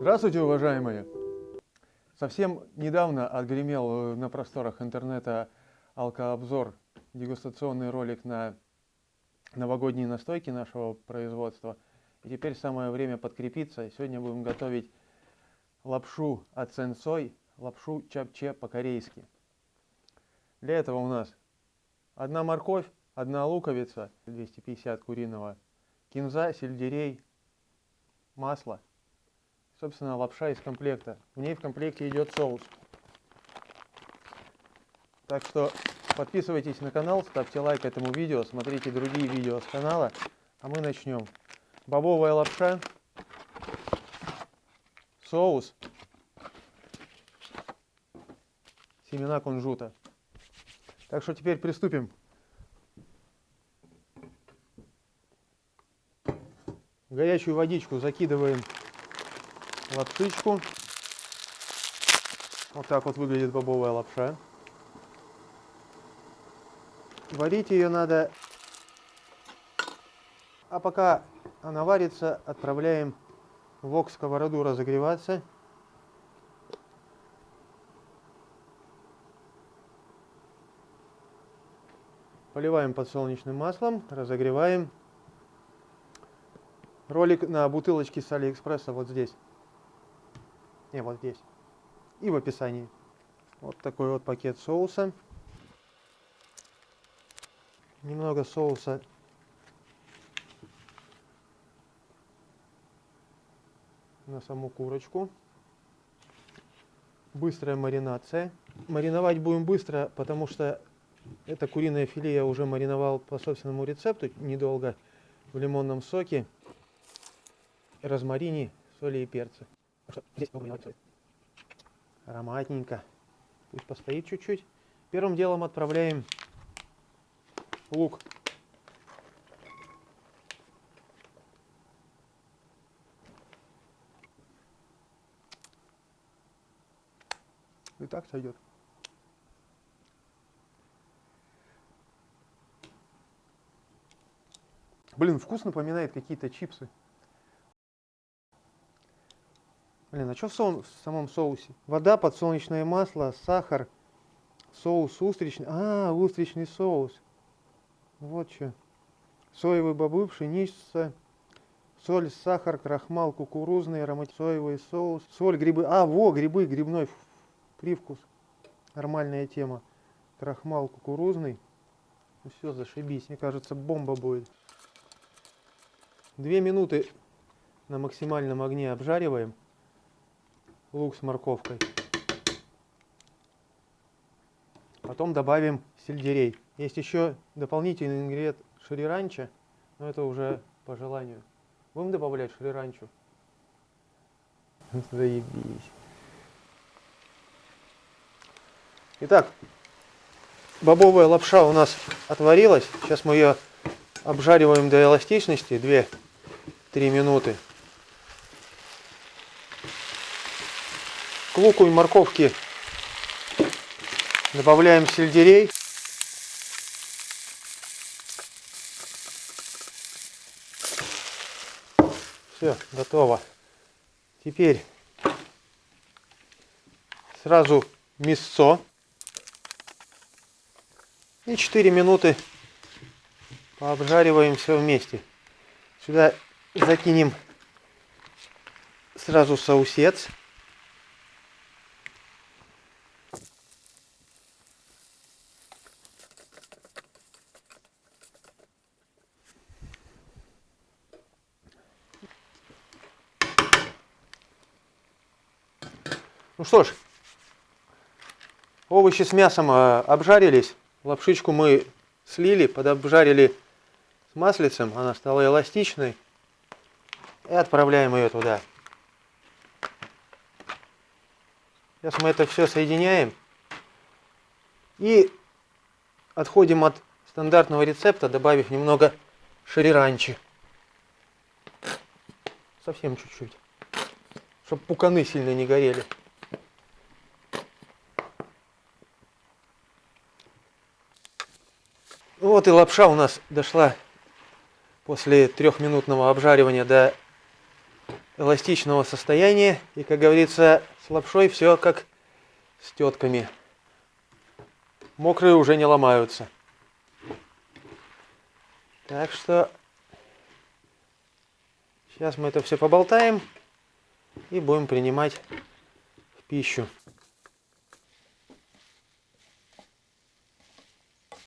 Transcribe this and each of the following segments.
Здравствуйте, уважаемые! Совсем недавно отгремел на просторах интернета алкообзор, дегустационный ролик на новогодние настойки нашего производства. И теперь самое время подкрепиться. Сегодня будем готовить лапшу от сенсой, лапшу чапче по-корейски. Для этого у нас одна морковь, одна луковица, 250 куриного, кинза, сельдерей, масло. Собственно, лапша из комплекта. В ней в комплекте идет соус. Так что подписывайтесь на канал, ставьте лайк этому видео, смотрите другие видео с канала, а мы начнем. Бобовая лапша, соус, семена кунжута. Так что теперь приступим. В горячую водичку закидываем лапшичку. Вот так вот выглядит бобовая лапша. Варить ее надо, а пока она варится, отправляем вок сковороду разогреваться. Поливаем подсолнечным маслом, разогреваем. Ролик на бутылочке с Алиэкспресса вот здесь. Не, вот здесь. И в описании. Вот такой вот пакет соуса. Немного соуса на саму курочку. Быстрая маринация. Мариновать будем быстро, потому что это куриное филе я уже мариновал по собственному рецепту недолго в лимонном соке, розмарине, соли и Ароматненько. Пусть постоит чуть-чуть. Первым делом отправляем лук. И так сойдет. Блин, вкус напоминает какие-то чипсы. Блин, а что в, со в самом соусе? Вода, подсолнечное масло, сахар, соус устричный. А, устричный соус. Вот что. Соевые бобы, пшеница, соль, сахар, крахмал, кукурузный, аромат, соевый соус, соль, грибы. А, во, грибы, грибной привкус. Нормальная тема. Крахмал кукурузный. Ну все, зашибись. Мне кажется, бомба будет. Две минуты на максимальном огне обжариваем лук с морковкой. Потом добавим сельдерей. Есть еще дополнительный ингредиент шриранча, но это уже по желанию. Будем добавлять шриранчу? Заебись. Итак, бобовая лапша у нас отварилась. Сейчас мы ее обжариваем до эластичности 2 3 минуты. Луку и морковке добавляем сельдерей. Все, готово. Теперь сразу мясо. И 4 минуты пообжариваем все вместе. Сюда закинем сразу соусец. Ну что ж, овощи с мясом э, обжарились. Лапшичку мы слили, подобжарили с маслицем. Она стала эластичной. И отправляем ее туда. Сейчас мы это все соединяем. И отходим от стандартного рецепта, добавив немного шриранчи. Совсем чуть-чуть. Чтобы пуканы сильно не горели. Вот и лапша у нас дошла после трехминутного обжаривания до эластичного состояния. И, как говорится, с лапшой все как с тетками. Мокрые уже не ломаются. Так что сейчас мы это все поболтаем и будем принимать в пищу.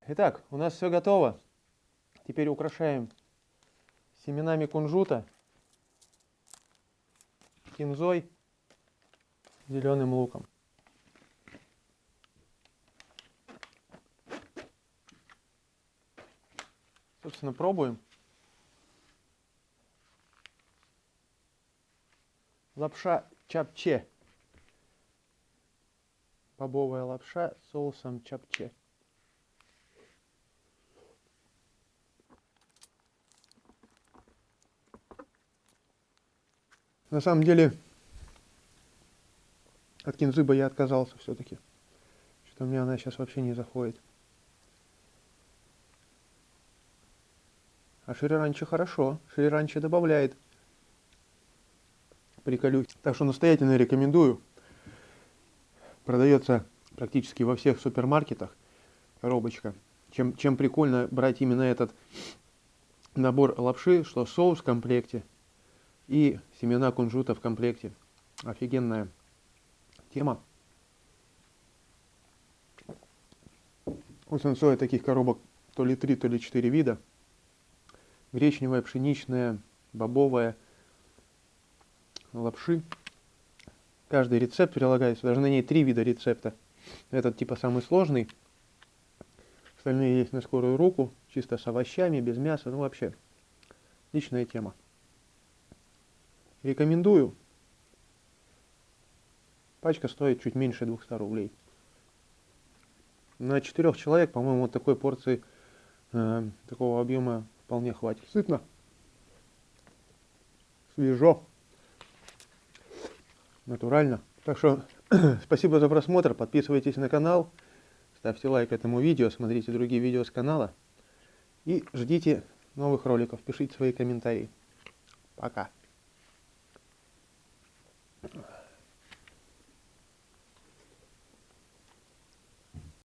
Итак, у нас все готово. Теперь украшаем семенами кунжута, кинзой, зеленым луком. Собственно, пробуем. Лапша чапче. Бобовая лапша с соусом чапче. На самом деле, от кинзыба я отказался все-таки. Что-то мне она сейчас вообще не заходит. А шириранчи хорошо. Шириранчи добавляет приколюхи. Так что настоятельно рекомендую. Продается практически во всех супермаркетах коробочка. Чем, чем прикольно брать именно этот набор лапши, что соус в комплекте и семена кунжута в комплекте. Офигенная тема. У Сенсоя таких коробок то ли 3, то ли 4 вида гречневая, пшеничная, бобовая, лапши. Каждый рецепт прилагается, даже на ней три вида рецепта. Этот типа самый сложный. Остальные есть на скорую руку, чисто с овощами, без мяса, ну вообще, личная тема. Рекомендую. Пачка стоит чуть меньше 200 рублей. На четырех человек, по-моему, вот такой порции э, такого объема вполне хватит. Сытно. Свежо. Натурально. Так что спасибо за просмотр. Подписывайтесь на канал. Ставьте лайк этому видео. Смотрите другие видео с канала. И ждите новых роликов. Пишите свои комментарии. Пока.